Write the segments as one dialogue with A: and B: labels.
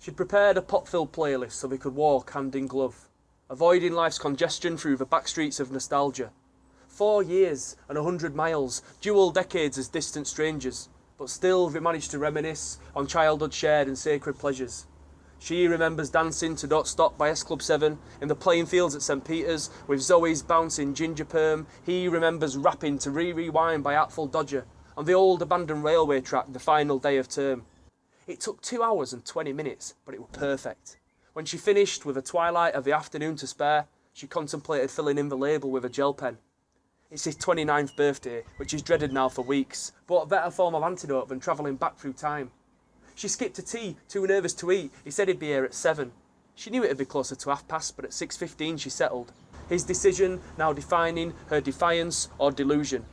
A: She'd prepared a pot-filled playlist so they could walk hand in glove, avoiding life's congestion through the back streets of nostalgia. Four years and a hundred miles, dual decades as distant strangers, but still they managed to reminisce on childhood shared and sacred pleasures. She remembers dancing to Don't Stop by S Club 7 in the playing fields at St Peter's with Zoe's bouncing ginger perm. He remembers rapping to Re Rewind by Artful Dodger on the old abandoned railway track the final day of term. It took two hours and 20 minutes, but it was perfect. When she finished with a twilight of the afternoon to spare, she contemplated filling in the label with a gel pen. It's his 29th birthday, which is dreaded now for weeks, but a better form of antidote than travelling back through time. She skipped a tea, too nervous to eat. He said he'd be here at 7. She knew it'd be closer to half past, but at 6.15 she settled. His decision now defining her defiance or delusion.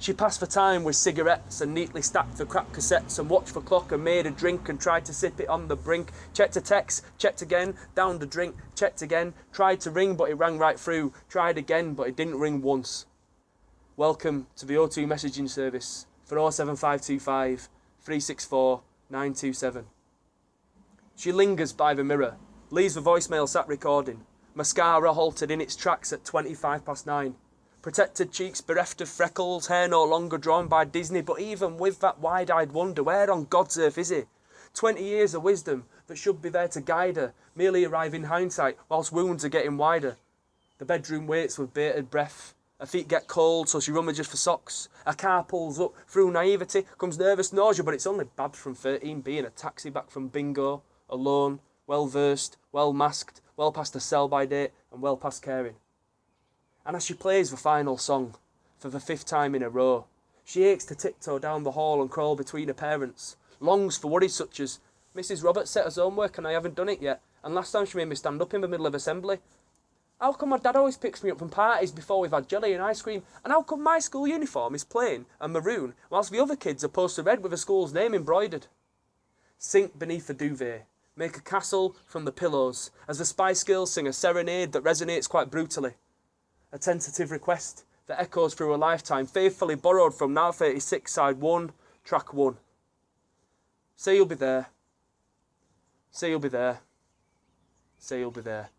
A: She passed for time with cigarettes and neatly stacked the crap cassettes and watched the clock and made a drink and tried to sip it on the brink. Checked a text, checked again, downed a drink, checked again, tried to ring but it rang right through, tried again but it didn't ring once. Welcome to the O2 messaging service for 07525 364 927. She lingers by the mirror, leaves the voicemail sat recording. Mascara halted in its tracks at 25 past 9. Protected cheeks bereft of freckles, hair no longer drawn by Disney, but even with that wide eyed wonder, where on God's earth is he? 20 years of wisdom that should be there to guide her, merely arrive in hindsight whilst wounds are getting wider. The bedroom waits with bated breath. Her feet get cold, so she rummages for socks. A car pulls up. Through naivety comes nervous nausea, but it's only Babs from 13 being a taxi back from bingo, alone, well versed, well masked, well past the sell by date, and well past caring. And as she plays the final song, for the fifth time in a row, she aches to tiptoe down the hall and crawl between her parents, longs for worries such as, Mrs. Roberts set her homework and I haven't done it yet, and last time she made me stand up in the middle of assembly, how come my dad always picks me up from parties before we've had jelly and ice cream? And how come my school uniform is plain and maroon, whilst the other kids are posted red with the school's name embroidered? Sink beneath the duvet. Make a castle from the pillows, as the Spice Girls sing a serenade that resonates quite brutally. A tentative request that echoes through a lifetime, faithfully borrowed from Now 36, side 1, track 1. Say you'll be there. Say you'll be there. Say you'll be there.